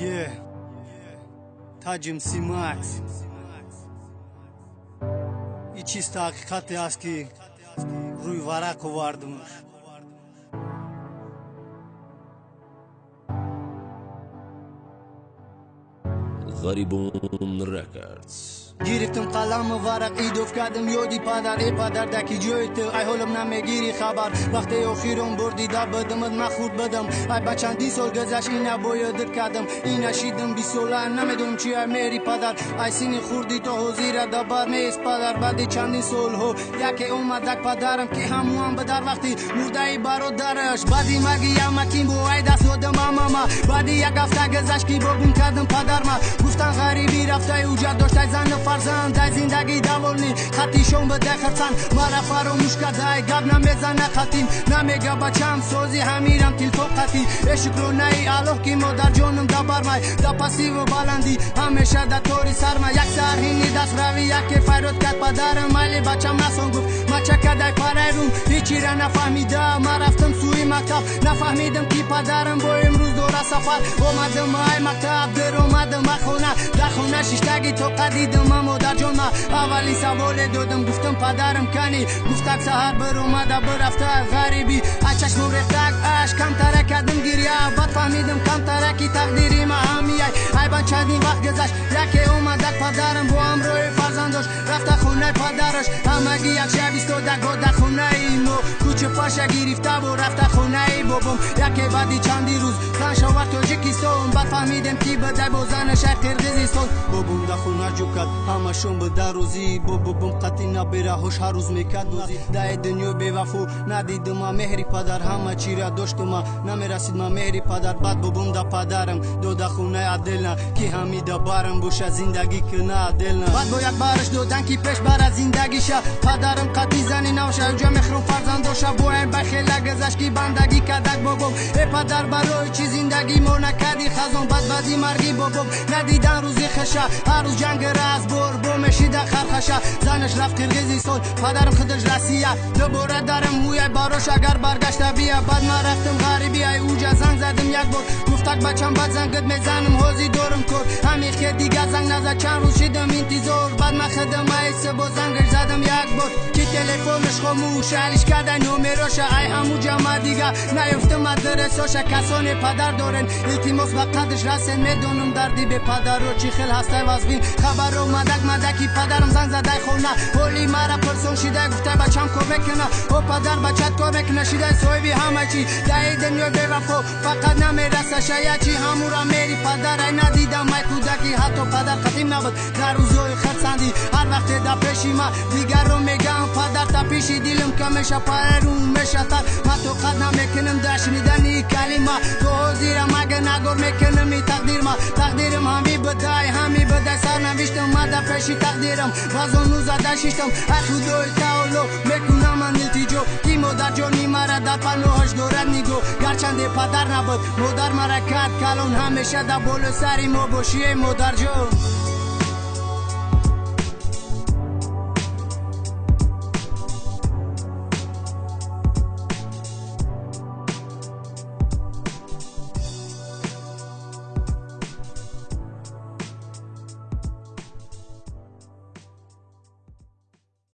Yeah. Tacım simat. İçiste hakikat yaz ki ruy vara kovardımış. Garibun Records гирифтам қаламу варақ идов кардам ёди падар э падар даки ҷои ту ай ҳолам намегири хабар. Вақте охирон бор дида бадамат ма хурд бадам. Ай ба чандин сол гузашт ина боядир кардам. Ина шидам бисола намедонам чи ай мери падар. Ай сини хурдӣ то ҳозира дабар мест падар баъди чандин солҳо. Яке омадак падарам ки ҳамуам ба дар вақти мурдаи бародараш. Баъди маги ямакин бо ай даст додам амама. Баъди як ҳафта гузашт ки богум кардам падарма. Гуфтан ғарибӣ рафтай уҷат доштай зану фарзанд ай зиндагӣ даволни хатишон бадай хатсан мара фаромӯш кардай гап намезана хатим намега бачам сози ҳамирам тилфоқати э шукронаи аллоҳ ки модарҷонам да бармай да пасиву баландӣ ҳамеша да тори сармай як сарҳини дастравӣ яке файрод кард падарам майли бачам насон гуфт мачакадай парайрум ҳечира нафаҳмида ма рафтам сӯи мактаб нафаҳмидам ки падарам бо имрӯз сафар. Омадам ай мактаб дер омадам ба хона. Дар хона шиштаги тоқа дидам ма модарҷон ма аввалин саволе додам. Гуфтам падарам кани. Гуфтак саҳар биромада бирафта ғарибӣ аз чашмом рехтак аш камтара кардам гирья бад фаҳмидам камтара ки тақдири ма ҳамияй айбан чандин вақт гузашт. Яке омадак падарам бо ҳамроҳи фарзандош. Рафта хонаи падараш. Ҳамагӣ як шаб истода года хонаи мо паша гирифта бо рафта хонаи бобом яке баъди чанди рӯз зан шовар тоҷикистон бад фаҳмидем ки бадай бо занашай қирғизистон бобом да хона ҷо кард ҳамашон бада рӯзӣ. Бо бобом қатъи набераҳош ҳар рӯз мекард нозӣ даи дунё бевафо надидума меҳри падар ҳама чира доштума намерасидма меҳри падар баъд бобом да падарам. Дода хонаи аделна ки ҳамида барам боша зиндагӣ кина аделна. Баъд бо як бараш додан ки пеш бара зиндагиша. Падарам қатъи зани навша ҷа بوین بخیله کی بندگی کدک بابم ای پدر برای چی زندگی ما نکدی خزان بد بدی مرگی بابم ندیدن روزی خشه هر روز جنگ را بر بور بو خرخشه زنش رفت قرگیزی سول پدرم خودش رسیه. دوباره درم هویه باروش اگر برگشته بیا بعد من رفتم غریبی ای اوجا زنگ زدم یک بار. گفتک بچم بد زنگت می‌زنم حوزی دورم کن همیخ دیگه زنگ نزد چند روز شیدم انتظار. بعد من خدم ایسه گفتم یک بار که تلفنش خاموش علیش کردن نمراش ای همو جمع دیگه نیفته مدرساش کسان پدر دارن. التماس به قدش رسن می‌دونم دردی به پدر رو چی خل هسته وزبین خبر مدک مدکی پدرم زنگ زده خونه. ولی مرا پرسون شده گفته بچم کمک کنه او پدر بچت کمک نشیده صاحبی همه چی. دهی دنیا به وفا. فقط نمی‌رسه. شاید چی؟ همو را میری. پدر ای ندیدم. ای کودکی حتی پدر قدیم نبود. در روزای te da peşime Diger o megan fadar ta peşi dilim kameşa parerum meşatar Ma to kad namekinim da şniden iyi kelima To o zira mage nagor mekinim i takdirma Takdirim hami bedai hami bedai sar naviştim Ma da peşi takdirim Vazon uza da şiştim Her hudoy taolo mekunam aniltico Timo da Johnny mara da pano hoş gorad nigo Garçande padar nabıd Modar mara kad kalon hameşa da bolu sari mo boşiye modar jo